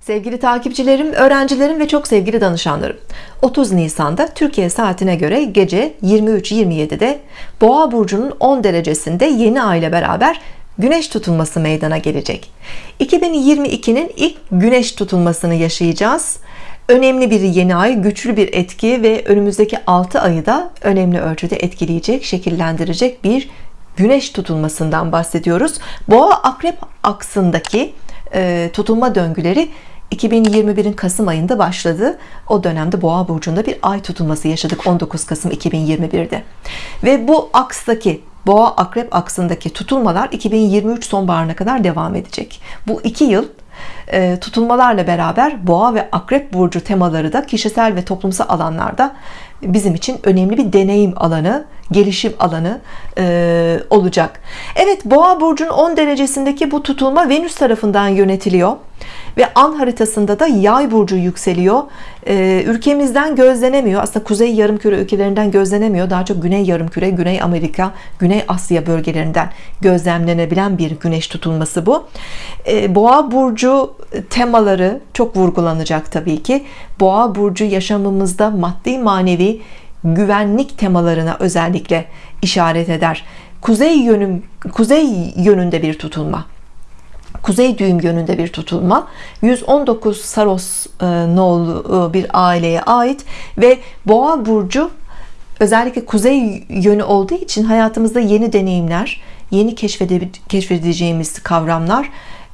Sevgili takipçilerim, öğrencilerim ve çok sevgili danışanlarım 30 Nisan'da Türkiye saatine göre gece 23.27'de Boğa burcunun 10 derecesinde yeni ay ile beraber Güneş tutulması meydana gelecek. 2022'nin ilk Güneş tutulmasını yaşayacağız. Önemli bir yeni ay güçlü bir etki ve önümüzdeki 6 ayı da önemli ölçüde etkileyecek şekillendirecek bir Güneş tutulmasından bahsediyoruz. Boğa akrep aksındaki tutulma döngüleri 2021'in Kasım ayında başladı. O dönemde Boğa burcunda bir ay tutulması yaşadık. 19 Kasım 2021'de ve bu akstaki Boğa akrep aksındaki tutulmalar 2023 sonbaharına kadar devam edecek. Bu iki yıl e, tutulmalarla beraber boğa ve akrep burcu temaları da kişisel ve toplumsal alanlarda bizim için önemli bir deneyim alanı gelişim alanı e, olacak. Evet boğa burcunun 10 derecesindeki bu tutulma Venüs tarafından yönetiliyor ve an haritasında da yay burcu yükseliyor. Ee, ülkemizden gözlenemiyor. Aslında kuzey yarımküre ülkelerinden gözlenemiyor. Daha çok güney yarımküre güney Amerika güney Asya bölgelerinden gözlemlenebilen bir güneş tutulması bu. Ee, boğa burcu temaları çok vurgulanacak Tabii ki. Boğa burcu yaşamımızda maddi manevi güvenlik temalarına özellikle işaret eder. Kuzey yönüm kuzey yönünde bir tutulma. Kuzey düğüm yönünde bir tutulma. 119 Saros e, nolu e, bir aileye ait ve boğa burcu özellikle kuzey yönü olduğu için hayatımızda yeni deneyimler yeni keşfedeceğimiz kavramlar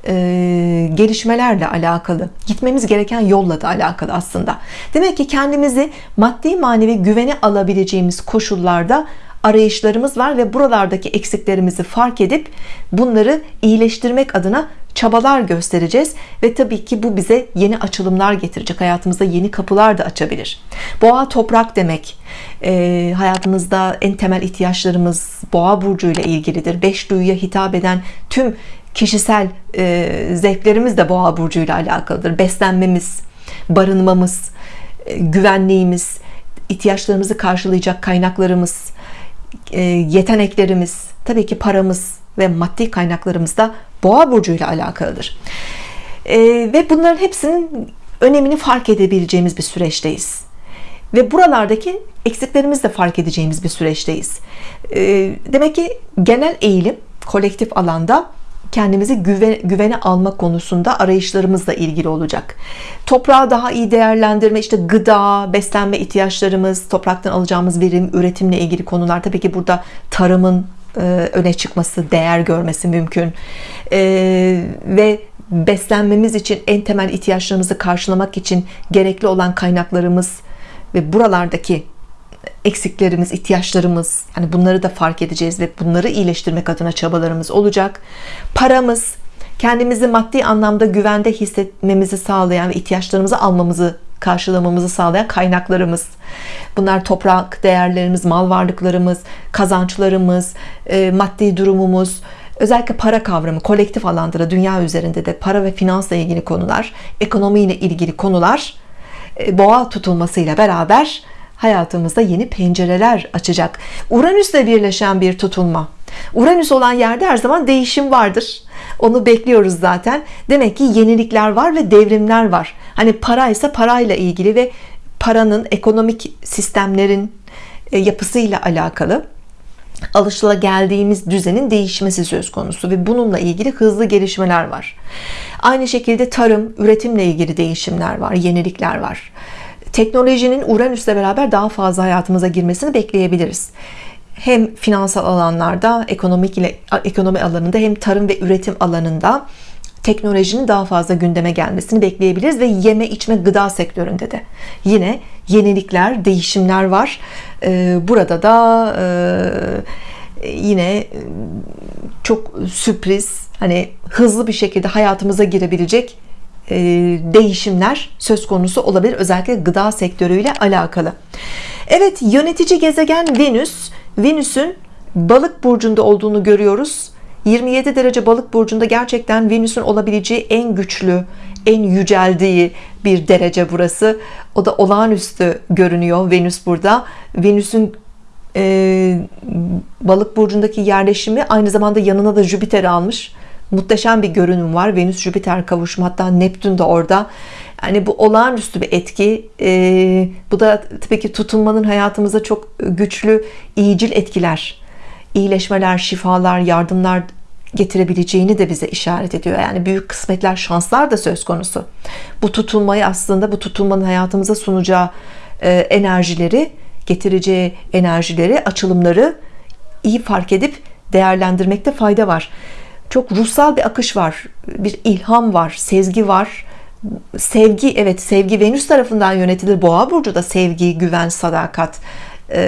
e, gelişmelerle alakalı gitmemiz gereken yolla da alakalı aslında. Demek ki kendimizi maddi manevi güvene alabileceğimiz koşullarda arayışlarımız var ve buralardaki eksiklerimizi fark edip bunları iyileştirmek adına çabalar göstereceğiz ve tabii ki bu bize yeni açılımlar getirecek hayatımızda yeni kapılar da açabilir. Boğa toprak demek e, hayatımızda en temel ihtiyaçlarımız boğa burcu ile ilgilidir. Beş duyuya hitap eden tüm kişisel e, zevklerimiz de boğa burcu ile alakalıdır. Beslenmemiz barınmamız e, güvenliğimiz ihtiyaçlarımızı karşılayacak kaynaklarımız e, yeteneklerimiz tabii ki paramız ve maddi kaynaklarımız da boğa burcu ile alakalıdır. E, ve bunların hepsinin önemini fark edebileceğimiz bir süreçteyiz. Ve buralardaki eksiklerimizi de fark edeceğimiz bir süreçteyiz. E, demek ki genel eğilim kolektif alanda kendimizi güven, güvene alma konusunda arayışlarımızla ilgili olacak. Toprağı daha iyi değerlendirme işte gıda beslenme ihtiyaçlarımız topraktan alacağımız verim üretimle ilgili konular. Tabii ki burada tarımın e, öne çıkması değer görmesi mümkün. E, ve beslenmemiz için en temel ihtiyaçlarımızı karşılamak için gerekli olan kaynaklarımız ve buralardaki eksiklerimiz, ihtiyaçlarımız yani bunları da fark edeceğiz ve bunları iyileştirmek adına çabalarımız olacak. Paramız kendimizi maddi anlamda güvende hissetmemizi sağlayan ve ihtiyaçlarımızı almamızı karşılamamızı sağlayan kaynaklarımız bunlar toprak değerlerimiz mal varlıklarımız kazançlarımız e, maddi durumumuz özellikle para kavramı kolektif alanda da dünya üzerinde de para ve finansla ilgili konular ekonomiyle ilgili konular e, boğa tutulmasıyla beraber hayatımızda yeni pencereler açacak. Uranüs'le birleşen bir tutulma Uranüs olan yerde her zaman değişim vardır. Onu bekliyoruz zaten. Demek ki yenilikler var ve devrimler var. Hani para ise parayla ilgili ve paranın ekonomik sistemlerin e, yapısıyla alakalı alışıla geldiğimiz düzenin değişmesi söz konusu ve bununla ilgili hızlı gelişmeler var. Aynı şekilde tarım üretimle ilgili değişimler var yenilikler var teknolojinin Uranüs'le beraber daha fazla hayatımıza girmesini bekleyebiliriz. Hem finansal alanlarda ekonomik ile ekonomi alanında hem tarım ve üretim alanında teknolojinin daha fazla gündeme gelmesini bekleyebiliriz ve yeme içme gıda sektöründe de. Yine yenilikler değişimler var. Ee, burada da e, yine çok sürpriz hani hızlı bir şekilde hayatımıza girebilecek e, değişimler söz konusu olabilir özellikle gıda sektörüyle alakalı. Evet yönetici gezegen Venüs. Venüs'ün balık burcunda olduğunu görüyoruz. 27 derece balık burcunda gerçekten Venüs'ün olabileceği en güçlü en yüceldiği bir derece burası. O da olağanüstü görünüyor Venüs burada. Venüs'ün e, balık burcundaki yerleşimi aynı zamanda yanına da Jüpiter almış muhteşem bir görünüm var. Venüs Jüpiter kavuşumu hatta Neptün de orada. Yani bu olağanüstü bir etki. Ee, bu da tabii ki tutulmanın hayatımıza çok güçlü iyicil etkiler. İyileşmeler şifalar yardımlar getirebileceğini de bize işaret ediyor. Yani büyük kısmetler şanslar da söz konusu. Bu tutulmayı aslında bu tutulmanın hayatımıza sunacağı e, enerjileri getireceği enerjileri açılımları iyi fark edip değerlendirmekte fayda var çok ruhsal bir akış var bir ilham var sezgi var. Sevgi evet sevgi Venüs tarafından yönetilir. Boğa burcu da sevgi güven sadakat e,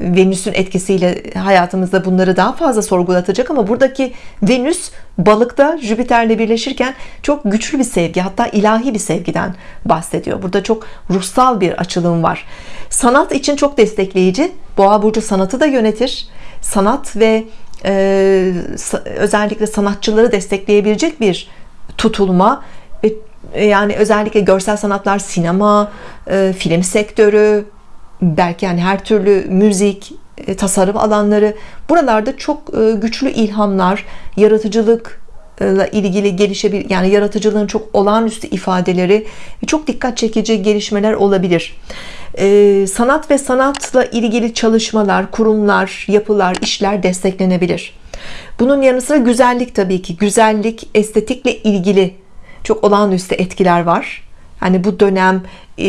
Venüs'ün etkisiyle hayatımızda bunları daha fazla sorgulatacak. Ama buradaki Venüs balıkta Jüpiter'le birleşirken çok güçlü bir sevgi hatta ilahi bir sevgiden bahsediyor. Burada çok ruhsal bir açılım var. Sanat için çok destekleyici. Boğa burcu sanatı da yönetir. Sanat ve özellikle sanatçıları destekleyebilecek bir tutulma. Ve yani özellikle görsel sanatlar sinema e, film sektörü belki yani her türlü müzik e, tasarım alanları. Buralarda çok e, güçlü ilhamlar yaratıcılık ile ilgili gelişebilir yani yaratıcılığın çok olağanüstü ifadeleri çok dikkat çekici gelişmeler olabilir ee, sanat ve sanatla ilgili çalışmalar kurumlar yapılar işler desteklenebilir. Bunun yanı sıra güzellik tabii ki. Güzellik estetikle ilgili çok olağanüstü etkiler var. Hani bu dönem e,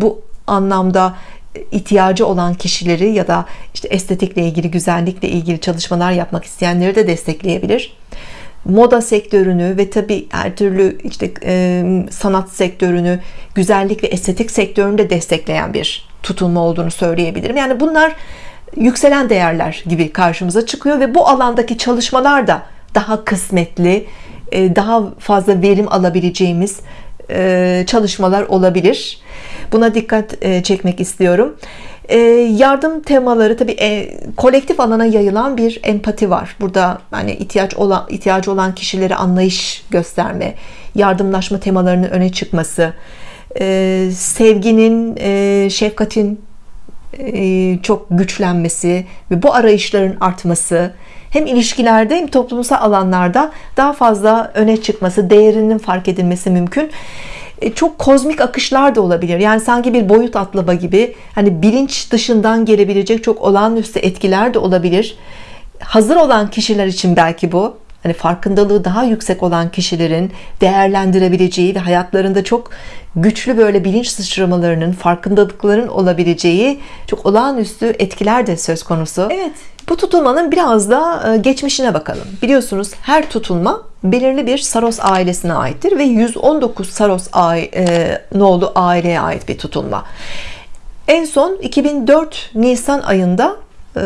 bu anlamda ihtiyacı olan kişileri ya da işte estetikle ilgili güzellikle ilgili çalışmalar yapmak isteyenleri de destekleyebilir moda sektörünü ve tabi her türlü işte e, sanat sektörünü güzellik ve estetik sektörünü de destekleyen bir tutulma olduğunu söyleyebilirim. Yani bunlar yükselen değerler gibi karşımıza çıkıyor ve bu alandaki çalışmalar da daha kısmetli daha fazla verim alabileceğimiz çalışmalar olabilir. Buna dikkat çekmek istiyorum yardım temaları tabi kolektif alana yayılan bir empati var. Burada hani ihtiyaç olan ihtiyacı olan kişileri anlayış gösterme yardımlaşma temalarının öne çıkması sevginin şefkatin çok güçlenmesi ve bu arayışların artması hem ilişkilerde hem toplumsal alanlarda daha fazla öne çıkması değerinin fark edilmesi mümkün. e, çok kozmik akışlar da olabilir. Yani sanki bir boyut atlama gibi hani bilinç dışından gelebilecek çok olağanüstü etkiler de olabilir. Hazır olan kişiler için belki bu. Hani farkındalığı daha yüksek olan kişilerin değerlendirebileceği ve hayatlarında çok güçlü böyle bilinç sıçramalarının farkındalıkların olabileceği çok olağanüstü etkiler de söz konusu. Evet bu tutulmanın biraz da e, geçmişine bakalım. Biliyorsunuz her tutulma belirli bir Saros ailesine aittir ve 119 Saros e, nolu aileye ait bir tutulma. En son 2004 Nisan ayında e,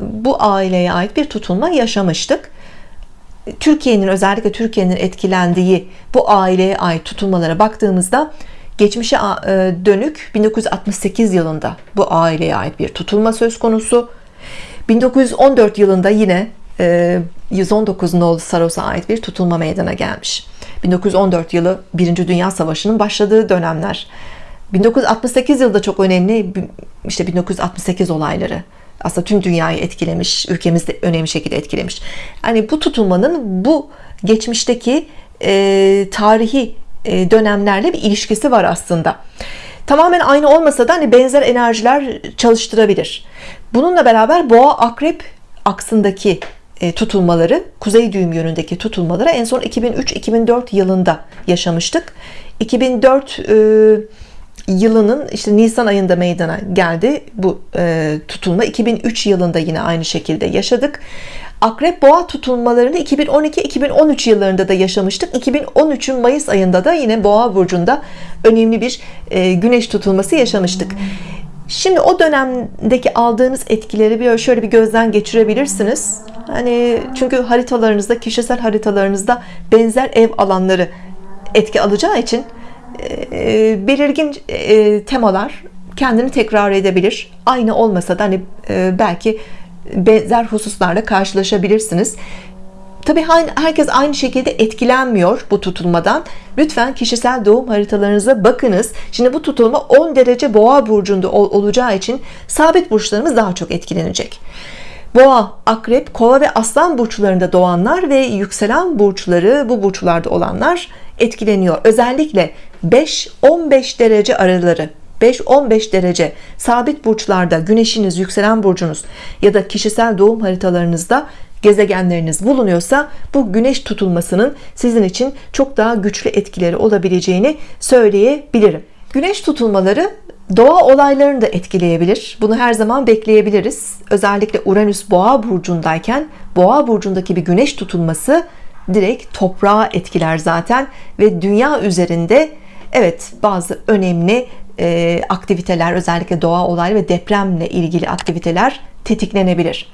bu aileye ait bir tutulma yaşamıştık. Türkiye'nin özellikle Türkiye'nin etkilendiği bu aileye ait tutulmalara baktığımızda geçmişe dönük 1968 yılında bu aileye ait bir tutulma söz konusu 1914 yılında yine 119 e, nolu Saros'a ait bir tutulma meydana gelmiş. 1914 yılı 1. Dünya Savaşı'nın başladığı dönemler. 1968 yılda çok önemli işte 1968 olayları aslında tüm dünyayı etkilemiş ülkemizde önemli şekilde etkilemiş. Yani bu tutulmanın bu geçmişteki e, tarihi e, dönemlerle bir ilişkisi var aslında. Tamamen aynı olmasa da hani benzer enerjiler çalıştırabilir bununla beraber boğa akrep aksındaki e, tutulmaları kuzey düğüm yönündeki tutulmaları en son 2003-2004 yılında yaşamıştık. 2004 e, yılının işte Nisan ayında meydana geldi bu e, tutulma. 2003 yılında yine aynı şekilde yaşadık. Akrep boğa tutulmalarını 2012-2013 yıllarında da yaşamıştık. 2013'ün Mayıs ayında da yine boğa burcunda önemli bir e, güneş tutulması yaşamıştık Şimdi o dönemdeki aldığınız etkileri bir şöyle bir gözden geçirebilirsiniz. Hani çünkü haritalarınızda, kişisel haritalarınızda benzer ev alanları etki alacağı için e, belirgin e, temalar kendini tekrar edebilir. Aynı olmasa da hani e, belki benzer hususlarla karşılaşabilirsiniz. Tabi herkes aynı şekilde etkilenmiyor bu tutulmadan. Lütfen kişisel doğum haritalarınıza bakınız. Şimdi bu tutulma 10 derece boğa burcunda olacağı için sabit burçlarımız daha çok etkilenecek. Boğa, akrep, kova ve aslan burçlarında doğanlar ve yükselen burçları bu burçlarda olanlar etkileniyor. Özellikle 5-15 derece araları 5-15 derece sabit burçlarda güneşiniz, yükselen burcunuz ya da kişisel doğum haritalarınızda gezegenleriniz bulunuyorsa bu güneş tutulmasının sizin için çok daha güçlü etkileri olabileceğini söyleyebilirim. Güneş tutulmaları doğa olaylarını da etkileyebilir. Bunu her zaman bekleyebiliriz. Özellikle Uranüs boğa burcundayken boğa burcundaki bir güneş tutulması direkt toprağa etkiler zaten ve dünya üzerinde evet bazı önemli e, aktiviteler özellikle doğa olayı ve depremle ilgili aktiviteler tetiklenebilir.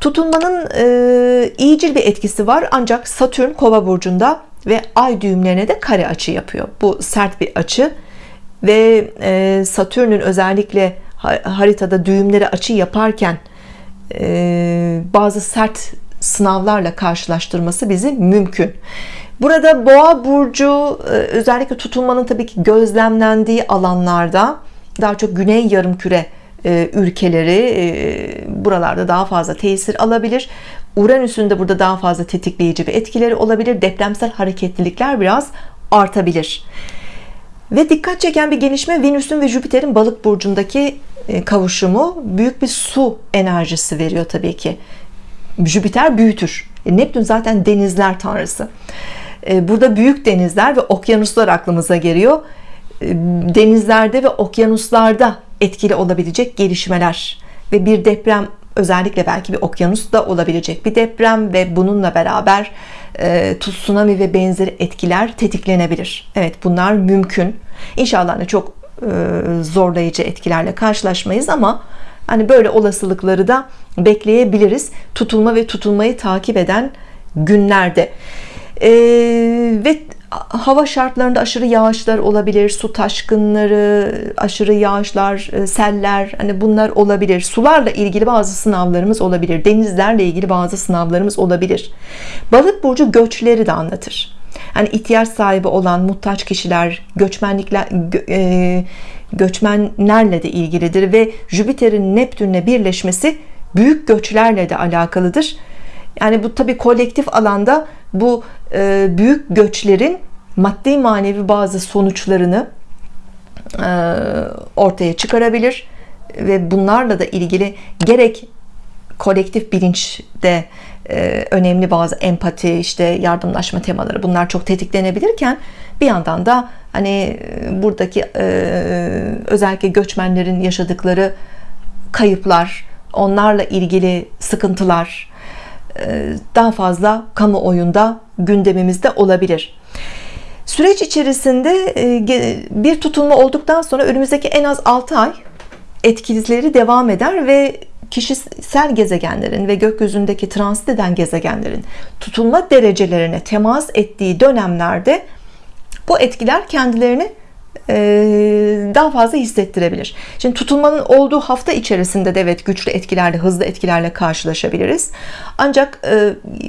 Tutulmanın e, iyicil bir etkisi var ancak Satürn kova burcunda ve ay düğümlerine de kare açı yapıyor. Bu sert bir açı ve e, Satürn'ün özellikle haritada düğümleri açı yaparken e, bazı sert sınavlarla karşılaştırması bizi mümkün. Burada boğa burcu e, özellikle tutulmanın tabii ki gözlemlendiği alanlarda daha çok güney yarımküre e, ülkeleri e, buralarda daha fazla tesir alabilir. Uranüs'ün de burada daha fazla tetikleyici bir etkileri olabilir. Depremsel hareketlilikler biraz artabilir. Ve dikkat çeken bir gelişme Venüs'ün ve Jüpiter'in balık burcundaki kavuşumu büyük bir su enerjisi veriyor tabii ki. Jüpiter büyütür. Neptün zaten denizler tanrısı. Burada büyük denizler ve okyanuslar aklımıza geliyor denizlerde ve okyanuslarda etkili olabilecek gelişmeler ve bir deprem özellikle belki bir okyanusta olabilecek bir deprem ve bununla beraber e, tsunami ve benzeri etkiler tetiklenebilir. Evet bunlar mümkün. İnşallah hani çok e, zorlayıcı etkilerle karşılaşmayız ama hani böyle olasılıkları da bekleyebiliriz. Tutulma ve tutulmayı takip eden günlerde. E, ve hava şartlarında aşırı yağışlar olabilir su taşkınları aşırı yağışlar e, seller hani bunlar olabilir. Sularla ilgili bazı sınavlarımız olabilir denizlerle ilgili bazı sınavlarımız olabilir. Balık burcu göçleri de anlatır. Hani ihtiyaç sahibi olan muhtaç kişiler göçmenlikler e, göçmenlerle de ilgilidir ve Jüpiter'in Neptün'le birleşmesi büyük göçlerle de alakalıdır. Yani bu tabi kolektif alanda bu e, büyük göçlerin maddi manevi bazı sonuçlarını e, ortaya çıkarabilir ve bunlarla da ilgili gerek kolektif bilinçte e, önemli bazı empati işte yardımlaşma temaları bunlar çok tetiklenebilirken bir yandan da hani buradaki e, özellikle göçmenlerin yaşadıkları kayıplar onlarla ilgili sıkıntılar e, daha fazla kamuoyunda gündemimizde olabilir. Süreç içerisinde e, bir tutulma olduktan sonra önümüzdeki en az 6 ay etkileri devam eder ve kişisel gezegenlerin ve gökyüzündeki transit eden gezegenlerin tutulma derecelerine temas ettiği dönemlerde bu etkiler kendilerini daha fazla hissettirebilir. Şimdi tutulmanın olduğu hafta içerisinde de evet güçlü etkilerle, hızlı etkilerle karşılaşabiliriz. Ancak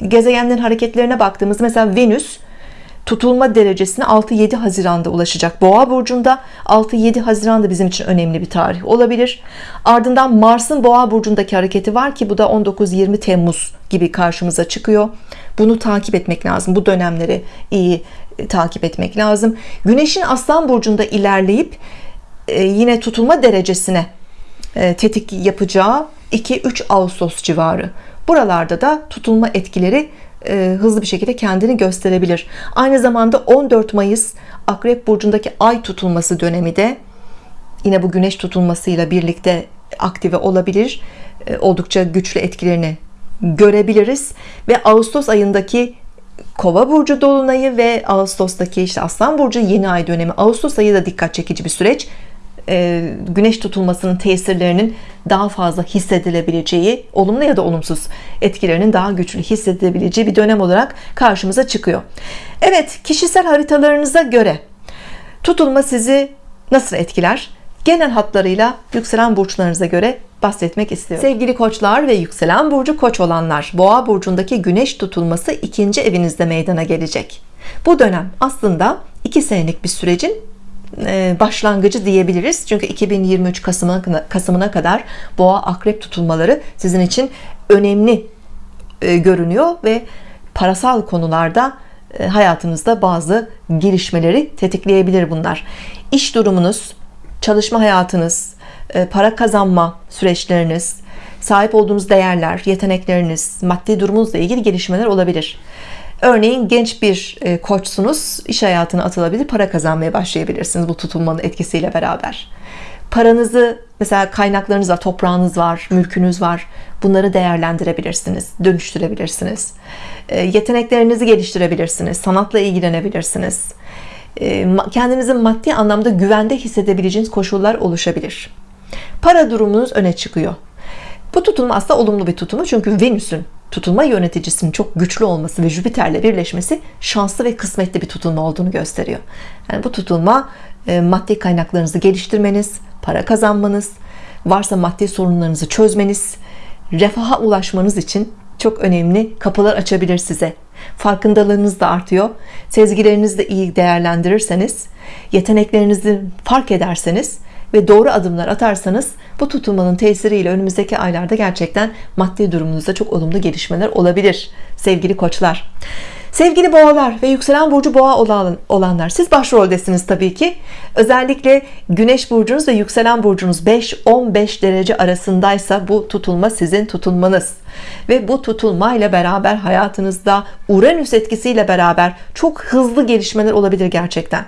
gezegenlerin hareketlerine baktığımız mesela Venüs tutulma derecesine 6-7 Haziran'da ulaşacak Boğa burcunda 6-7 Haziran'da bizim için önemli bir tarih olabilir ardından Mars'ın Boğa burcundaki hareketi var ki bu da 19-20 Temmuz gibi karşımıza çıkıyor bunu takip etmek lazım bu dönemleri iyi e, takip etmek lazım. Güneşin Aslan burcunda ilerleyip e, yine tutulma derecesine e, tetik yapacağı 2-3 Ağustos civarı. Buralarda da tutulma etkileri hızlı bir şekilde kendini gösterebilir. Aynı zamanda 14 Mayıs Akrep burcundaki ay tutulması dönemi de yine bu güneş tutulmasıyla birlikte aktive olabilir. Oldukça güçlü etkilerini görebiliriz. Ve Ağustos ayındaki Kova burcu dolunayı ve Ağustos'taki işte Aslan burcu yeni ay dönemi. Ağustos ayı da dikkat çekici bir süreç. Ee, güneş tutulmasının tesirlerinin daha fazla hissedilebileceği olumlu ya da olumsuz etkilerinin daha güçlü hissedilebileceği bir dönem olarak karşımıza çıkıyor. Evet kişisel haritalarınıza göre tutulma sizi nasıl etkiler genel hatlarıyla yükselen burçlarınıza göre bahsetmek istiyorum. Sevgili koçlar ve yükselen burcu koç olanlar boğa burcundaki güneş tutulması ikinci evinizde meydana gelecek. Bu dönem aslında iki senelik bir sürecin e, başlangıcı diyebiliriz. Çünkü 2023 Kasım'a, Kasım'ına kadar boğa akrep tutulmaları sizin için önemli e, görünüyor ve parasal konularda e, hayatınızda bazı gelişmeleri tetikleyebilir bunlar. İş durumunuz çalışma hayatınız e, para kazanma süreçleriniz sahip olduğunuz değerler yetenekleriniz maddi durumunuzla ilgili gelişmeler olabilir. Örneğin genç bir koçsunuz iş hayatına atılabilir para kazanmaya başlayabilirsiniz bu tutulmanın etkisiyle beraber. Paranızı mesela kaynaklarınız var toprağınız var mülkünüz var bunları değerlendirebilirsiniz dönüştürebilirsiniz. E, yeteneklerinizi geliştirebilirsiniz sanatla ilgilenebilirsiniz. e, kendinizi maddi anlamda güvende hissedebileceğiniz koşullar oluşabilir. Para durumunuz öne çıkıyor. Bu tutulma aslında olumlu bir tutulma çünkü Venüs'ün tutulma yöneticisinin çok güçlü olması ve Jüpiter'le birleşmesi şanslı ve kısmetli bir tutulma olduğunu gösteriyor. Yani bu tutulma e, maddi kaynaklarınızı geliştirmeniz para kazanmanız varsa maddi sorunlarınızı çözmeniz refaha ulaşmanız için çok önemli kapılar açabilir size farkındalığınız da artıyor. Sezgilerinizi de iyi değerlendirirseniz yeteneklerinizi fark ederseniz ve doğru adımlar atarsanız bu tutulmanın tesiriyle önümüzdeki aylarda gerçekten maddi durumunuzda çok olumlu gelişmeler olabilir sevgili koçlar Sevgili boğalar ve yükselen burcu boğa olanlar siz başroldesiniz tabii ki. Özellikle güneş burcunuz ve yükselen burcunuz 5-15 derece arasındaysa bu tutulma sizin tutulmanız ve bu tutulma ile beraber hayatınızda Uranüs etkisiyle beraber çok hızlı gelişmeler olabilir gerçekten.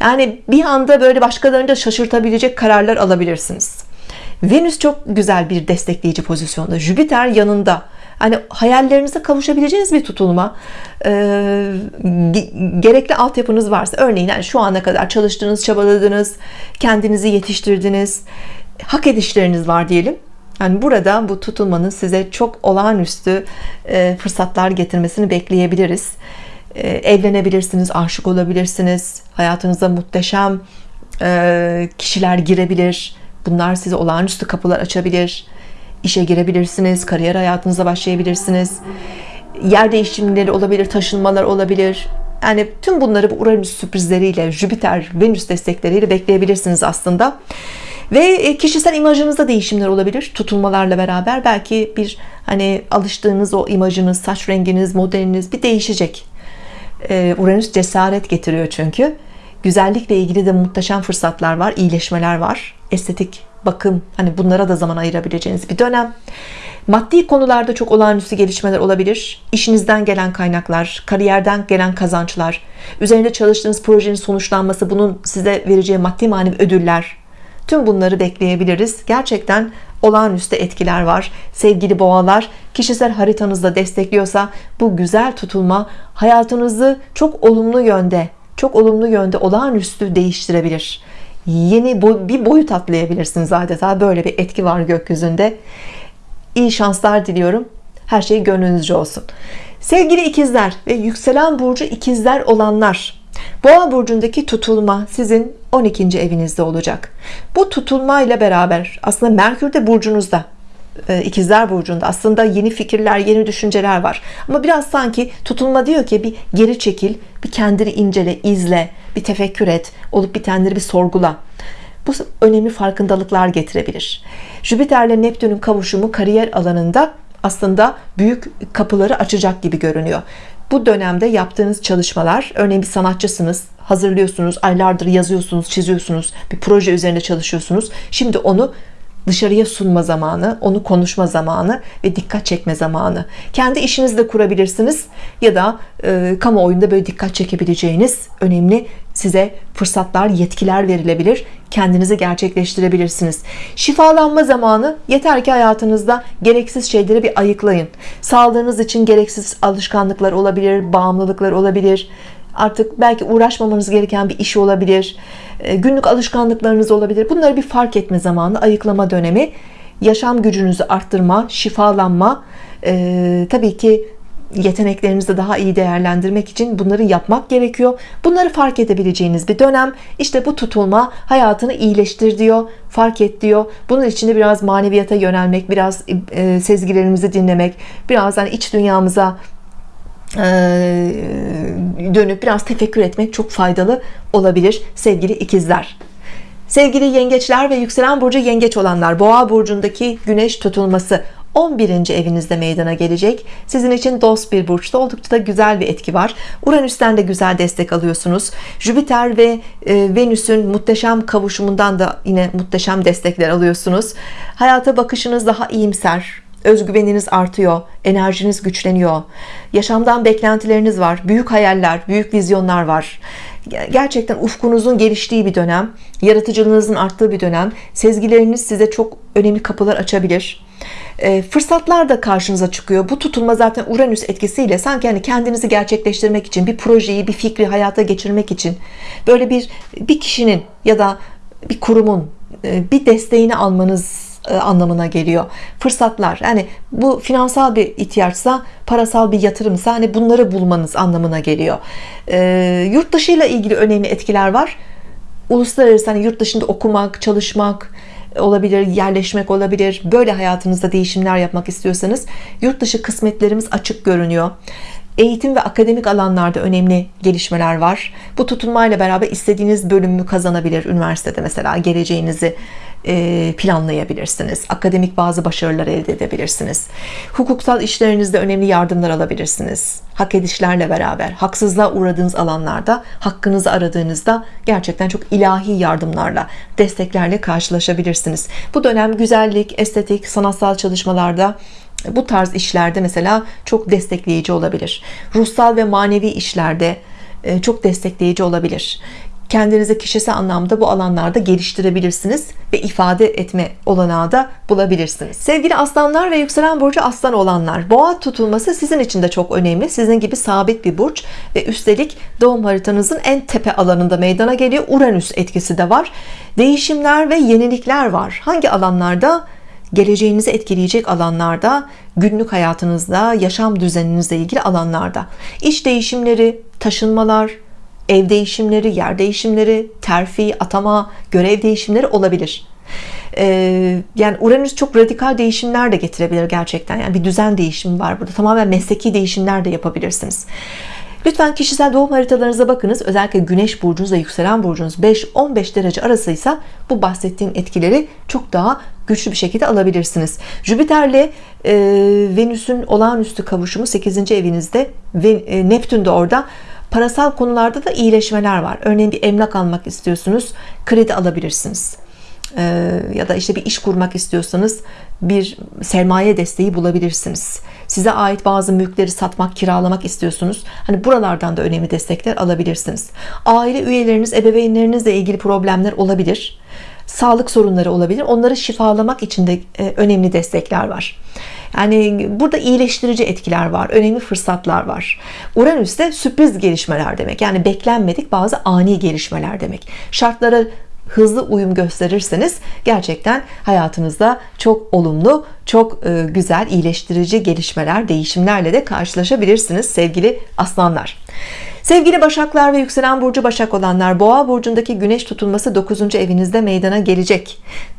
Yani bir anda böyle başkalarını da şaşırtabilecek kararlar alabilirsiniz. Venüs çok güzel bir destekleyici pozisyonda. Jüpiter yanında hani hayallerinize kavuşabileceğiniz bir tutulma e, gerekli altyapınız varsa örneğin yani şu ana kadar çalıştınız çabaladınız kendinizi yetiştirdiniz hak edişleriniz var diyelim. Yani burada bu tutulmanın size çok olağanüstü e, fırsatlar getirmesini bekleyebiliriz. E, evlenebilirsiniz aşık olabilirsiniz hayatınıza muhteşem e, kişiler girebilir. Bunlar size olağanüstü kapılar açabilir işe girebilirsiniz kariyer hayatınıza başlayabilirsiniz. Yer değişimleri olabilir taşınmalar olabilir. Yani tüm bunları bu Uranüs sürprizleriyle Jüpiter Venüs destekleriyle bekleyebilirsiniz aslında. Ve e, kişisel imajınızda değişimler olabilir tutulmalarla beraber. Belki bir hani alıştığınız o imajınız saç renginiz modeliniz bir değişecek. E, Uranüs cesaret getiriyor çünkü. Güzellikle ilgili de muhteşem fırsatlar var iyileşmeler var. Estetik bakım hani bunlara da zaman ayırabileceğiniz bir dönem. Maddi konularda çok olağanüstü gelişmeler olabilir. İşinizden gelen kaynaklar kariyerden gelen kazançlar üzerinde çalıştığınız projenin sonuçlanması bunun size vereceği maddi manevi ödüller. Tüm bunları bekleyebiliriz. Gerçekten olağanüstü etkiler var. Sevgili boğalar kişisel haritanızda destekliyorsa bu güzel tutulma hayatınızı çok olumlu yönde çok olumlu yönde olağanüstü değiştirebilir yeni bir boyut atlayabilirsiniz adeta. Böyle bir etki var gökyüzünde. İyi şanslar diliyorum. Her şey gönlünüzce olsun. Sevgili ikizler ve yükselen burcu ikizler olanlar boğa burcundaki tutulma sizin 12. evinizde olacak. Bu tutulma ile beraber aslında Merkür de burcunuzda ikizler burcunda. Aslında yeni fikirler yeni düşünceler var. Ama biraz sanki tutulma diyor ki bir geri çekil bir kendini incele izle bir tefekkür et olup bitenleri bir sorgula. Bu önemli farkındalıklar getirebilir. Jüpiter'le Neptün'ün kavuşumu kariyer alanında aslında büyük kapıları açacak gibi görünüyor. Bu dönemde yaptığınız çalışmalar örneğin bir sanatçısınız hazırlıyorsunuz aylardır yazıyorsunuz çiziyorsunuz bir proje üzerinde çalışıyorsunuz. Şimdi onu dışarıya sunma zamanı, onu konuşma zamanı ve dikkat çekme zamanı. Kendi işinizi de kurabilirsiniz ya da e, kamuoyunda böyle dikkat çekebileceğiniz önemli size fırsatlar, yetkiler verilebilir. Kendinizi gerçekleştirebilirsiniz. Şifalanma zamanı yeter ki hayatınızda gereksiz şeyleri bir ayıklayın. Sağlığınız için gereksiz alışkanlıklar olabilir, bağımlılıklar olabilir. Artık belki uğraşmamanız gereken bir iş olabilir e, günlük alışkanlıklarınız olabilir. Bunları bir fark etme zamanı ayıklama dönemi yaşam gücünüzü arttırma şifalanma e, tabii ki yeteneklerinizi daha iyi değerlendirmek için bunları yapmak gerekiyor. Bunları fark edebileceğiniz bir dönem işte bu tutulma hayatını iyileştir diyor fark et diyor. Bunun için de biraz maneviyata yönelmek biraz e, sezgilerimizi dinlemek biraz hani iç dünyamıza dönüp biraz tefekkür etmek çok faydalı olabilir sevgili ikizler. Sevgili yengeçler ve yükselen burcu yengeç olanlar boğa burcundaki güneş tutulması 11. evinizde meydana gelecek. Sizin için dost bir burçta oldukça da güzel bir etki var. Uranüs'ten de güzel destek alıyorsunuz. Jüpiter ve e, Venüs'ün muhteşem kavuşumundan da yine muhteşem destekler alıyorsunuz. Hayata bakışınız daha iyimser özgüveniniz artıyor enerjiniz güçleniyor. Yaşamdan beklentileriniz var büyük hayaller büyük vizyonlar var. Gerçekten ufkunuzun geliştiği bir dönem yaratıcılığınızın arttığı bir dönem. Sezgileriniz size çok önemli kapılar açabilir. E, fırsatlar da karşınıza çıkıyor. Bu tutulma zaten Uranüs etkisiyle sanki hani kendinizi gerçekleştirmek için bir projeyi bir fikri hayata geçirmek için böyle bir bir kişinin ya da bir kurumun bir desteğini almanız anlamına geliyor. Fırsatlar yani bu finansal bir ihtiyaçsa parasal bir yatırımsa hani bunları bulmanız anlamına geliyor. E, yurt dışı ile ilgili önemli etkiler var. Uluslararası hani yurt dışında okumak çalışmak olabilir yerleşmek olabilir. Böyle hayatınızda değişimler yapmak istiyorsanız yurt dışı kısmetlerimiz açık görünüyor. Eğitim ve akademik alanlarda önemli gelişmeler var. Bu tutulmayla beraber istediğiniz bölümü kazanabilir üniversitede mesela geleceğinizi e, planlayabilirsiniz. Akademik bazı başarılar elde edebilirsiniz. Hukuksal işlerinizde önemli yardımlar alabilirsiniz. Hak edişlerle beraber haksızlığa uğradığınız alanlarda hakkınızı aradığınızda gerçekten çok ilahi yardımlarla desteklerle karşılaşabilirsiniz. Bu dönem güzellik estetik sanatsal çalışmalarda bu tarz işlerde mesela çok destekleyici olabilir. Ruhsal ve manevi işlerde e, çok destekleyici olabilir kendinizi kişisel anlamda bu alanlarda geliştirebilirsiniz ve ifade etme olanağı da bulabilirsiniz. Sevgili aslanlar ve yükselen burcu aslan olanlar boğa tutulması sizin için de çok önemli. Sizin gibi sabit bir burç ve üstelik doğum haritanızın en tepe alanında meydana geliyor. Uranüs etkisi de var. Değişimler ve yenilikler var. Hangi alanlarda? Geleceğinizi etkileyecek alanlarda günlük hayatınızda yaşam düzeninizle ilgili alanlarda. İş değişimleri taşınmalar ev değişimleri yer değişimleri terfi atama görev değişimleri olabilir ee, yani Uranüs çok radikal değişimler de getirebilir gerçekten yani bir düzen değişimi var burada tamamen mesleki değişimler de yapabilirsiniz Lütfen kişisel doğum haritalarınıza bakınız. Özellikle güneş burcunuz ve yükselen burcunuz 5-15 derece arasıysa bu bahsettiğim etkileri çok daha güçlü bir şekilde alabilirsiniz. Jüpiter'le e, Venüs'ün olağanüstü kavuşumu 8. evinizde ve e, Neptün de orada parasal konularda da iyileşmeler var. Örneğin bir emlak almak istiyorsunuz, kredi alabilirsiniz. Ee, ya da işte bir iş kurmak istiyorsanız bir sermaye desteği bulabilirsiniz. Size ait bazı mülkleri satmak kiralamak istiyorsunuz. Hani buralardan da önemli destekler alabilirsiniz. Aile üyeleriniz ebeveynlerinizle ilgili problemler olabilir. Sağlık sorunları olabilir. Onları şifalamak için de e, önemli destekler var yani burada iyileştirici etkiler var önemli fırsatlar var. Uranüs'te sürpriz gelişmeler demek. Yani beklenmedik bazı ani gelişmeler demek. Şartlara hızlı uyum gösterirseniz gerçekten hayatınızda çok olumlu çok e, güzel iyileştirici gelişmeler değişimlerle de karşılaşabilirsiniz sevgili aslanlar Sevgili Başaklar ve yükselen burcu Başak olanlar Boğa burcundaki güneş tutulması 9. evinizde meydana gelecek.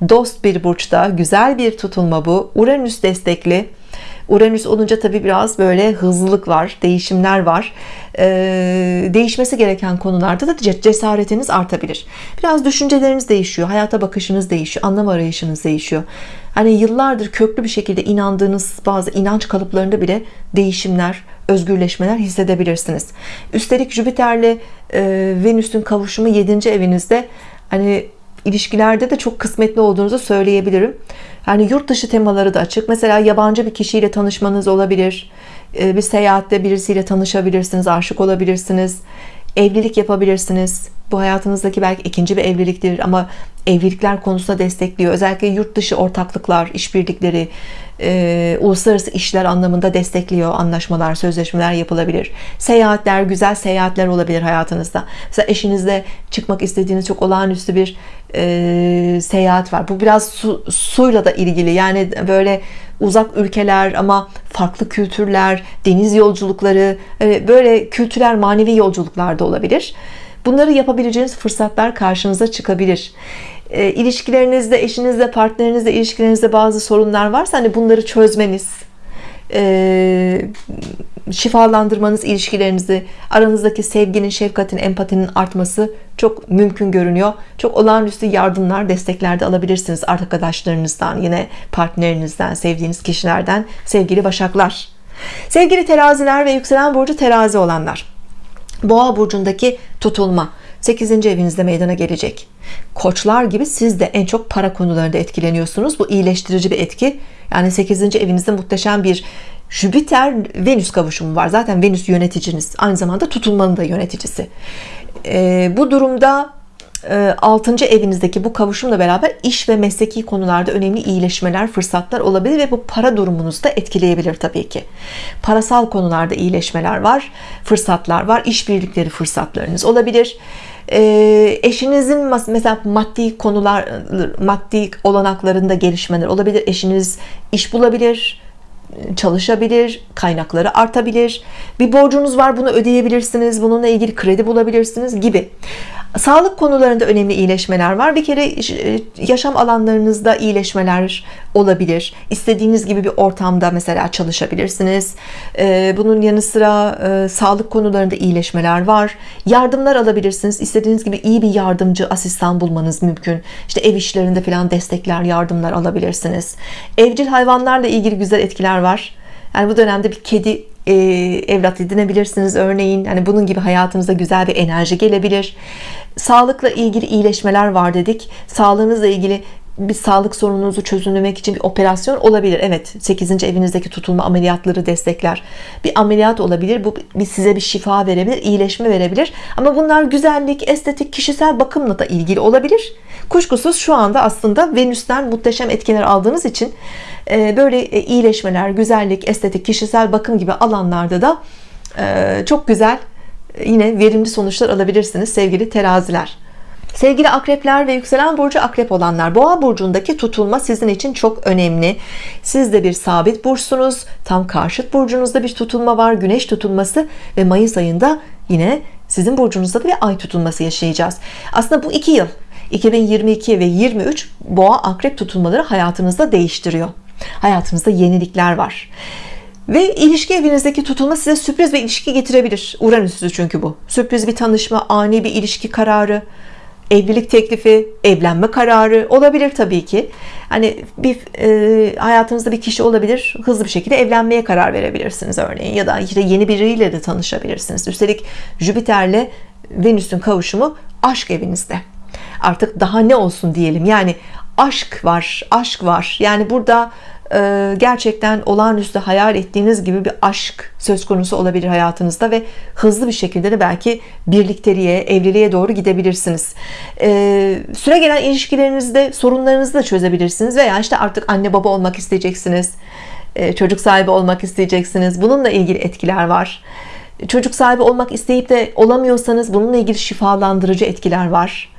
Dost bir burçta güzel bir tutulma bu. Uranüs destekli. Uranüs olunca tabi biraz böyle hızlılık var değişimler var. Ee, değişmesi gereken konularda da cesaretiniz artabilir. Biraz düşünceleriniz değişiyor hayata bakışınız değişiyor anlam arayışınız değişiyor. Hani yıllardır köklü bir şekilde inandığınız bazı inanç kalıplarında bile değişimler özgürleşmeler hissedebilirsiniz. Üstelik Jüpiter'le e, Venüs'ün kavuşumu 7. evinizde hani ilişkilerde de çok kısmetli olduğunuzu söyleyebilirim. Yani yurt dışı temaları da açık. Mesela yabancı bir kişiyle tanışmanız olabilir. Ee, bir seyahatte birisiyle tanışabilirsiniz aşık olabilirsiniz evlilik yapabilirsiniz. Bu hayatınızdaki belki ikinci bir evliliktir ama evlilikler konusunda destekliyor. Özellikle yurt dışı ortaklıklar işbirlikleri e, uluslararası işler anlamında destekliyor anlaşmalar sözleşmeler yapılabilir. Seyahatler güzel seyahatler olabilir hayatınızda. Mesela eşinizle çıkmak istediğiniz çok olağanüstü bir e, seyahat var. Bu biraz su, suyla da ilgili. Yani böyle uzak ülkeler ama farklı kültürler deniz yolculukları e, böyle kültürel manevi yolculuklar da olabilir. Bunları yapabileceğiniz fırsatlar karşınıza çıkabilir e, ilişkilerinizde eşinizle partnerinizle ilişkilerinizde bazı sorunlar varsa hani bunları çözmeniz e, şifalandırmanız ilişkilerinizi aranızdaki sevginin şefkatin empatinin artması çok mümkün görünüyor. Çok olağanüstü yardımlar desteklerde alabilirsiniz arkadaşlarınızdan yine partnerinizden sevdiğiniz kişilerden. Sevgili başaklar. Sevgili teraziler ve yükselen burcu terazi olanlar. Boğa burcundaki tutulma 8. evinizde meydana gelecek koçlar gibi siz de en çok para konularında etkileniyorsunuz bu iyileştirici bir etki yani 8. evinizde muhteşem bir Jüpiter Venüs kavuşumu var zaten Venüs yöneticiniz aynı zamanda tutulmanın da yöneticisi e, bu durumda 6. E, evinizdeki bu kavuşumla beraber iş ve mesleki konularda önemli iyileşmeler fırsatlar olabilir ve bu para durumunuzu da etkileyebilir tabii ki parasal konularda iyileşmeler var fırsatlar var işbirlikleri fırsatlarınız olabilir eşinizin mesela maddi konular maddi olanaklarında gelişmeler olabilir. Eşiniz iş bulabilir çalışabilir, kaynakları artabilir. Bir borcunuz var bunu ödeyebilirsiniz. Bununla ilgili kredi bulabilirsiniz gibi. Sağlık konularında önemli iyileşmeler var. Bir kere e, yaşam alanlarınızda iyileşmeler olabilir. İstediğiniz gibi bir ortamda mesela çalışabilirsiniz. E, bunun yanı sıra e, sağlık konularında iyileşmeler var. Yardımlar alabilirsiniz. İstediğiniz gibi iyi bir yardımcı, asistan bulmanız mümkün. İşte ev işlerinde falan destekler, yardımlar alabilirsiniz. Evcil hayvanlarla ilgili güzel etkiler var. Yani bu dönemde bir kedi e, evlat edinebilirsiniz örneğin. Hani bunun gibi hayatınıza güzel bir enerji gelebilir. Sağlıkla ilgili iyileşmeler var dedik. Sağlığınızla ilgili bir sağlık sorununuzu çözümlemek için bir operasyon olabilir. Evet 8. evinizdeki tutulma ameliyatları destekler. Bir ameliyat olabilir. Bu bir size bir şifa verebilir iyileşme verebilir. Ama bunlar güzellik estetik kişisel bakımla da ilgili olabilir. Kuşkusuz şu anda aslında Venüs'ten muhteşem etkiler aldığınız için e, böyle e, iyileşmeler güzellik estetik kişisel bakım gibi alanlarda da e, çok güzel yine verimli sonuçlar alabilirsiniz sevgili teraziler Sevgili akrepler ve yükselen burcu akrep olanlar boğa burcundaki tutulma sizin için çok önemli. Siz de bir sabit burçsunuz tam karşıt burcunuzda bir tutulma var güneş tutulması ve Mayıs ayında yine sizin burcunuzda da bir ay tutulması yaşayacağız. Aslında bu iki yıl 2022 ve 23 boğa akrep tutulmaları hayatınızda değiştiriyor. Hayatınızda yenilikler var. Ve ilişki evinizdeki tutulma size sürpriz bir ilişki getirebilir. Uranüs'ü çünkü bu. Sürpriz bir tanışma ani bir ilişki kararı evlilik teklifi evlenme kararı olabilir tabii ki. Hani bir e, hayatınızda bir kişi olabilir hızlı bir şekilde evlenmeye karar verebilirsiniz örneğin ya da işte yeni biriyle de tanışabilirsiniz. Üstelik Jüpiter'le Venüs'ün kavuşumu aşk evinizde. Artık daha ne olsun diyelim. Yani aşk var aşk var. Yani burada gerçekten olağanüstü hayal ettiğiniz gibi bir aşk söz konusu olabilir hayatınızda ve hızlı bir şekilde de belki birlikteliğe evliliğe doğru gidebilirsiniz. E, süre gelen ilişkilerinizde sorunlarınızı da çözebilirsiniz veya işte artık anne baba olmak isteyeceksiniz e, çocuk sahibi olmak isteyeceksiniz. Bununla ilgili etkiler var. Çocuk sahibi olmak isteyip de olamıyorsanız bununla ilgili şifalandırıcı etkiler var.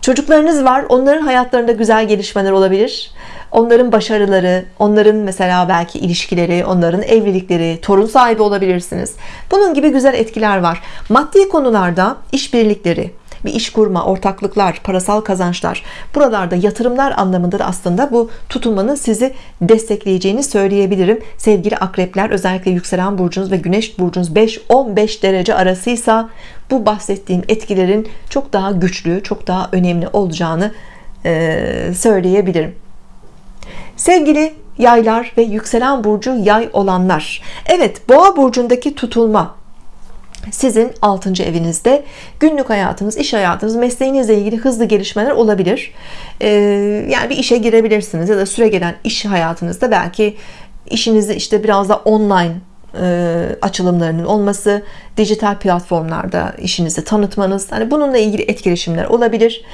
Çocuklarınız var onların hayatlarında güzel gelişmeler olabilir onların başarıları onların mesela belki ilişkileri onların evlilikleri torun sahibi olabilirsiniz. Bunun gibi güzel etkiler var. Maddi konularda işbirlikleri bir iş kurma, ortaklıklar, parasal kazançlar buralarda yatırımlar anlamında da aslında bu tutulmanın sizi destekleyeceğini söyleyebilirim. Sevgili akrepler özellikle yükselen burcunuz ve güneş burcunuz 5-15 derece arasıysa bu bahsettiğim etkilerin çok daha güçlü çok daha önemli olacağını söyleyebilirim sevgili yaylar ve yükselen burcu yay olanlar Evet boğa burcundaki tutulma sizin 6. evinizde günlük hayatınız iş hayatınız mesleğinizle ilgili hızlı gelişmeler olabilir ee, yani bir işe girebilirsiniz ya da süre gelen iş hayatınızda belki işinizi işte biraz da online açılımlarının olması dijital platformlarda işinizi tanıtmanız hani bununla ilgili etkileşimler olabilir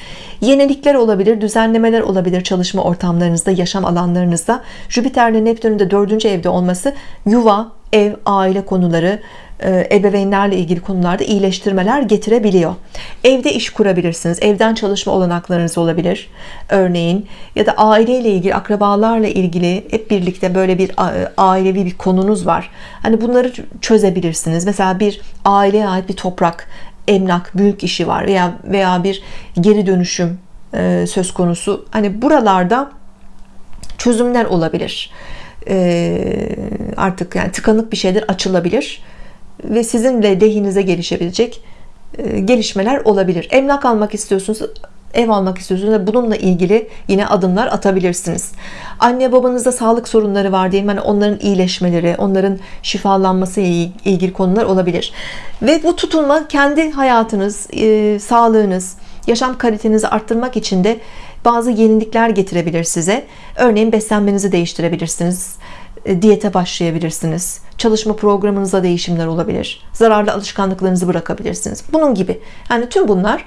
yenilikler olabilir düzenlemeler olabilir çalışma ortamlarınızda yaşam alanlarınızda. Jüpiter'le Neptün'ün de dördüncü evde olması yuva ev aile konuları e, ebeveynlerle ilgili konularda iyileştirmeler getirebiliyor. Evde iş kurabilirsiniz evden çalışma olanaklarınız olabilir örneğin. Ya da aileyle ilgili akrabalarla ilgili hep birlikte böyle bir ailevi bir konunuz var. Hani bunları çözebilirsiniz. Mesela bir aileye ait bir toprak emlak mülk işi var veya veya bir geri dönüşüm e, söz konusu. Hani buralarda çözümler olabilir. E, artık yani tıkanık bir şeyler açılabilir ve sizinle lehinize gelişebilecek e, gelişmeler olabilir. Emlak almak istiyorsunuz ev almak istiyorsunuz bununla ilgili yine adımlar atabilirsiniz. Anne babanızda sağlık sorunları var diyelim hani onların iyileşmeleri onların şifalanması ile ilgili konular olabilir. Ve bu tutulma kendi hayatınız e, sağlığınız yaşam kalitenizi arttırmak için de bazı yenilikler getirebilir size. Örneğin beslenmenizi değiştirebilirsiniz diyete başlayabilirsiniz. Çalışma programınızda değişimler olabilir. Zararlı alışkanlıklarınızı bırakabilirsiniz. Bunun gibi. Yani tüm bunlar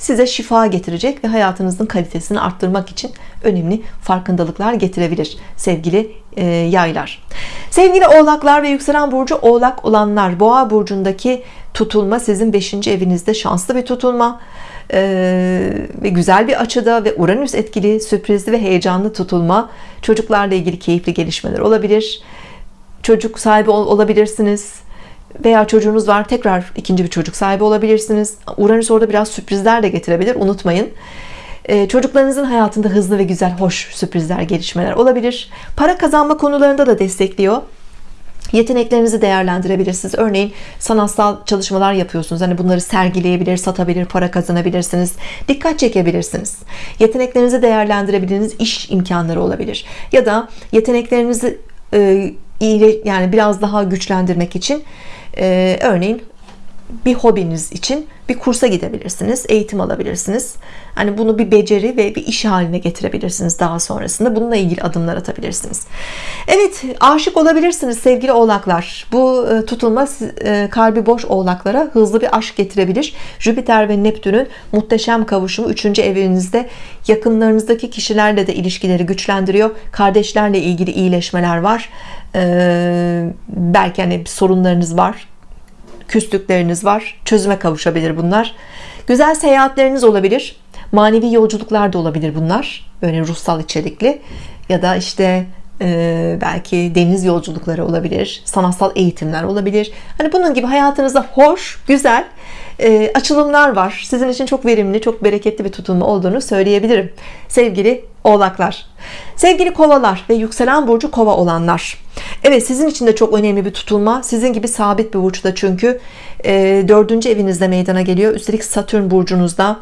size şifa getirecek ve hayatınızın kalitesini arttırmak için önemli farkındalıklar getirebilir sevgili e, yaylar. Sevgili oğlaklar ve yükselen burcu oğlak olanlar boğa burcundaki tutulma sizin 5. evinizde şanslı bir tutulma ve güzel bir açıda ve Uranüs etkili sürprizli ve heyecanlı tutulma. Çocuklarla ilgili keyifli gelişmeler olabilir. Çocuk sahibi ol olabilirsiniz. Veya çocuğunuz var tekrar ikinci bir çocuk sahibi olabilirsiniz. Uranüs orada biraz sürprizler de getirebilir unutmayın. Ee, çocuklarınızın hayatında hızlı ve güzel hoş sürprizler gelişmeler olabilir. Para kazanma konularında da destekliyor yeteneklerinizi değerlendirebilirsiniz. Örneğin sanatsal çalışmalar yapıyorsunuz. Hani bunları sergileyebilir satabilir para kazanabilirsiniz. Dikkat çekebilirsiniz. Yeteneklerinizi değerlendirebildiğiniz iş imkanları olabilir. Ya da yeteneklerinizi e, yani biraz daha güçlendirmek için e, örneğin bir hobiniz için bir kursa gidebilirsiniz eğitim alabilirsiniz. Hani bunu bir beceri ve bir iş haline getirebilirsiniz daha sonrasında. Bununla ilgili adımlar atabilirsiniz. Evet aşık olabilirsiniz sevgili oğlaklar. Bu e, tutulma e, kalbi boş oğlaklara hızlı bir aşk getirebilir. Jüpiter ve Neptün'ün muhteşem kavuşumu 3. evinizde yakınlarınızdaki kişilerle de ilişkileri güçlendiriyor. Kardeşlerle ilgili iyileşmeler var. Ee, belki hani sorunlarınız var küslükleriniz var çözüme kavuşabilir bunlar. Güzel seyahatleriniz olabilir manevi yolculuklar da olabilir bunlar böyle ruhsal içerikli ya da işte e, belki deniz yolculukları olabilir sanatsal eğitimler olabilir. Hani bunun gibi hayatınızda hoş güzel e, açılımlar var. Sizin için çok verimli çok bereketli bir tutulma olduğunu söyleyebilirim. Sevgili oğlaklar. Sevgili kovalar ve yükselen burcu kova olanlar. Evet sizin için de çok önemli bir tutulma. Sizin gibi sabit bir burçta çünkü e, dördüncü evinizde meydana geliyor. Üstelik Satürn burcunuzda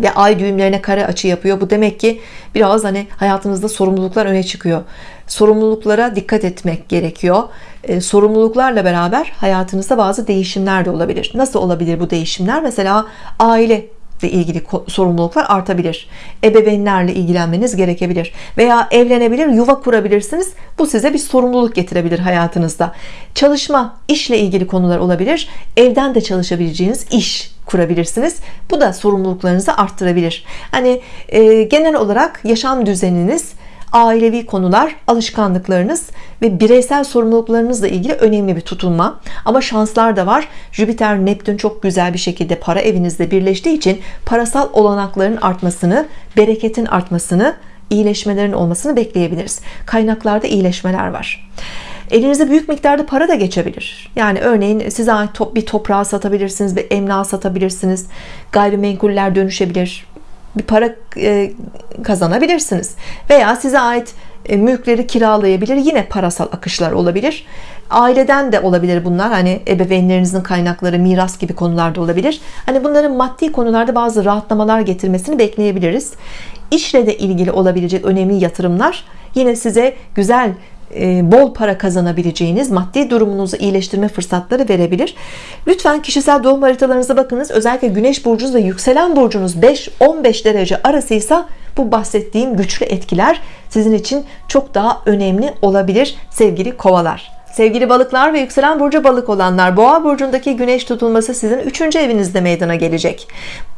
ve ay düğümlerine kare açı yapıyor. Bu demek ki biraz hani hayatınızda sorumluluklar öne çıkıyor. Sorumluluklara dikkat etmek gerekiyor. E, sorumluluklarla beraber hayatınızda bazı değişimler de olabilir. Nasıl olabilir bu değişimler? Mesela aile ile ilgili sorumluluklar artabilir. Ebeveynlerle ilgilenmeniz gerekebilir. Veya evlenebilir yuva kurabilirsiniz. Bu size bir sorumluluk getirebilir hayatınızda. Çalışma işle ilgili konular olabilir. Evden de çalışabileceğiniz iş kurabilirsiniz. Bu da sorumluluklarınızı arttırabilir. Hani e, genel olarak yaşam düzeniniz ailevi konular alışkanlıklarınız ve bireysel sorumluluklarınızla ilgili önemli bir tutulma. Ama şanslar da var. Jüpiter Neptün çok güzel bir şekilde para evinizde birleştiği için parasal olanakların artmasını bereketin artmasını iyileşmelerin olmasını bekleyebiliriz. Kaynaklarda iyileşmeler var elinize büyük miktarda para da geçebilir. Yani örneğin size ait bir toprağı satabilirsiniz bir emlak satabilirsiniz. Gayrimenkuller dönüşebilir. Bir para e, kazanabilirsiniz. Veya size ait e, mülkleri kiralayabilir. Yine parasal akışlar olabilir. Aileden de olabilir bunlar. Hani ebeveynlerinizin kaynakları miras gibi konularda olabilir. Hani bunların maddi konularda bazı rahatlamalar getirmesini bekleyebiliriz. İşle de ilgili olabilecek önemli yatırımlar yine size güzel bol para kazanabileceğiniz maddi durumunuzu iyileştirme fırsatları verebilir. Lütfen kişisel doğum haritalarınıza bakınız. Özellikle güneş burcunuz ve yükselen burcunuz 5-15 derece arasıysa bu bahsettiğim güçlü etkiler sizin için çok daha önemli olabilir sevgili kovalar. Sevgili balıklar ve yükselen burcu balık olanlar boğa burcundaki güneş tutulması sizin 3. evinizde meydana gelecek.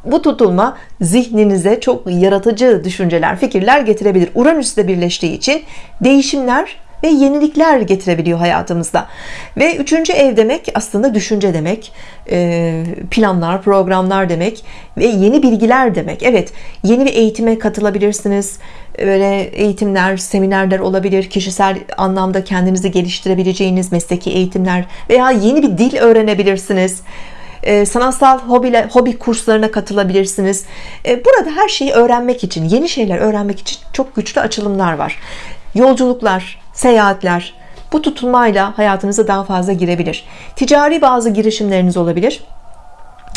Bu tutulma zihninize çok yaratıcı düşünceler fikirler getirebilir. Uranüs ile birleştiği için değişimler ve yenilikler getirebiliyor hayatımızda. Ve üçüncü ev demek aslında düşünce demek e, planlar programlar demek ve yeni bilgiler demek. Evet yeni bir eğitime katılabilirsiniz. Böyle eğitimler seminerler olabilir. Kişisel anlamda kendinizi geliştirebileceğiniz mesleki eğitimler veya yeni bir dil öğrenebilirsiniz. E, sanatsal hobiler, hobi kurslarına katılabilirsiniz. E, burada her şeyi öğrenmek için yeni şeyler öğrenmek için çok güçlü açılımlar var. Yolculuklar seyahatler Bu tutulmayla hayatınıza daha fazla girebilir. Ticari bazı girişimleriniz olabilir.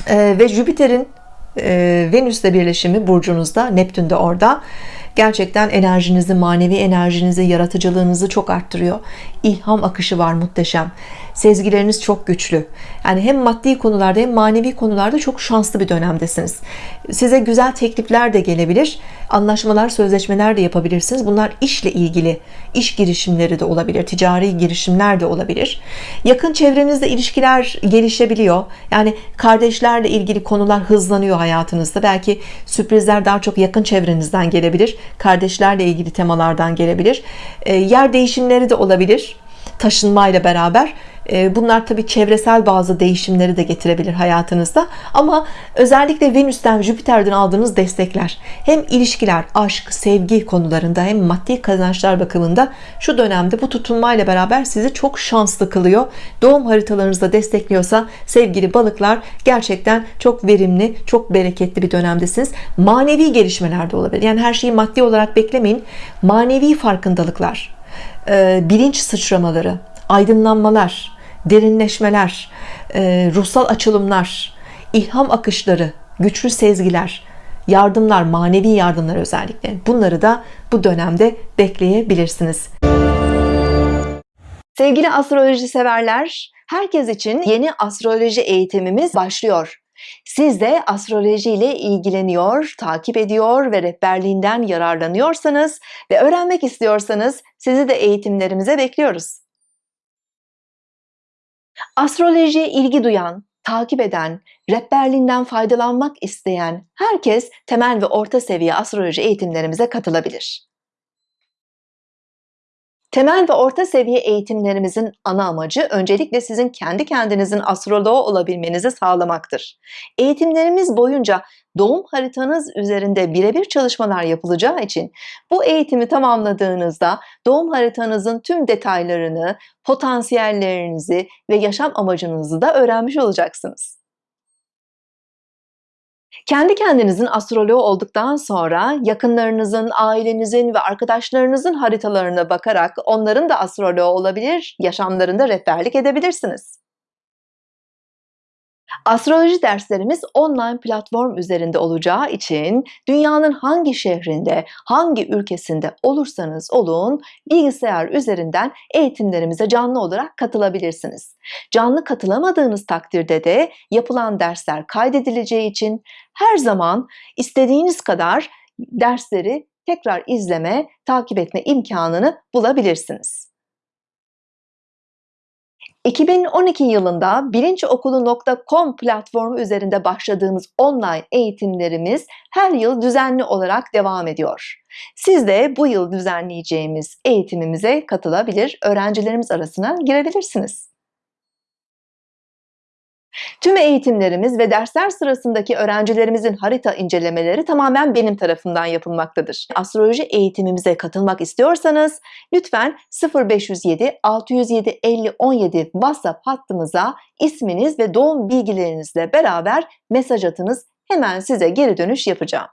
Ee, ve Jüpiter'in e, Venüs'le birleşimi burcunuzda, Neptün de orada gerçekten enerjinizi, manevi enerjinizi, yaratıcılığınızı çok arttırıyor. İlham akışı var muhteşem. Sezgileriniz çok güçlü. Yani hem maddi konularda hem manevi konularda çok şanslı bir dönemdesiniz. Size güzel teklifler de gelebilir. Anlaşmalar, sözleşmeler de yapabilirsiniz. Bunlar işle ilgili, iş girişimleri de olabilir, ticari girişimler de olabilir. Yakın çevrenizde ilişkiler gelişebiliyor. Yani kardeşlerle ilgili konular hızlanıyor hayatınızda. Belki sürprizler daha çok yakın çevrenizden gelebilir. Kardeşlerle ilgili temalardan gelebilir. E, yer değişimleri de olabilir. Taşınmayla beraber ee, bunlar tabii çevresel bazı değişimleri de getirebilir hayatınızda. Ama özellikle Venüs'ten Jüpiter'den aldığınız destekler hem ilişkiler aşk sevgi konularında hem maddi kazançlar bakımında şu dönemde bu tutulmayla beraber sizi çok şanslı kılıyor. Doğum haritalarınızda destekliyorsa sevgili balıklar gerçekten çok verimli çok bereketli bir dönemdesiniz. Manevi gelişmeler de olabilir. Yani her şeyi maddi olarak beklemeyin. Manevi farkındalıklar e, bilinç sıçramaları aydınlanmalar, derinleşmeler, e, ruhsal açılımlar, ilham akışları, güçlü sezgiler, yardımlar, manevi yardımlar özellikle bunları da bu dönemde bekleyebilirsiniz. Sevgili astroloji severler, herkes için yeni astroloji eğitimimiz başlıyor. Siz de astroloji ile ilgileniyor, takip ediyor ve rehberliğinden yararlanıyorsanız ve öğrenmek istiyorsanız sizi de eğitimlerimize bekliyoruz. Astrolojiye ilgi duyan, takip eden, rehberliğinden faydalanmak isteyen herkes temel ve orta seviye astroloji eğitimlerimize katılabilir. Temel ve orta seviye eğitimlerimizin ana amacı öncelikle sizin kendi kendinizin astroloğu olabilmenizi sağlamaktır. Eğitimlerimiz boyunca doğum haritanız üzerinde birebir çalışmalar yapılacağı için bu eğitimi tamamladığınızda doğum haritanızın tüm detaylarını, potansiyellerinizi ve yaşam amacınızı da öğrenmiş olacaksınız. Kendi kendinizin astroloğu olduktan sonra yakınlarınızın, ailenizin ve arkadaşlarınızın haritalarına bakarak onların da astroloğu olabilir, yaşamlarında rehberlik edebilirsiniz. Astroloji derslerimiz online platform üzerinde olacağı için dünyanın hangi şehrinde, hangi ülkesinde olursanız olun bilgisayar üzerinden eğitimlerimize canlı olarak katılabilirsiniz. Canlı katılamadığınız takdirde de yapılan dersler kaydedileceği için her zaman istediğiniz kadar dersleri tekrar izleme, takip etme imkanını bulabilirsiniz. 2012 yılında bilinçokulu.com platformu üzerinde başladığımız online eğitimlerimiz her yıl düzenli olarak devam ediyor. Siz de bu yıl düzenleyeceğimiz eğitimimize katılabilir, öğrencilerimiz arasına girebilirsiniz. Tüm eğitimlerimiz ve dersler sırasındaki öğrencilerimizin harita incelemeleri tamamen benim tarafından yapılmaktadır. Astroloji eğitimimize katılmak istiyorsanız lütfen 0507 607 50 17 WhatsApp hattımıza isminiz ve doğum bilgilerinizle beraber mesaj atınız. Hemen size geri dönüş yapacağım.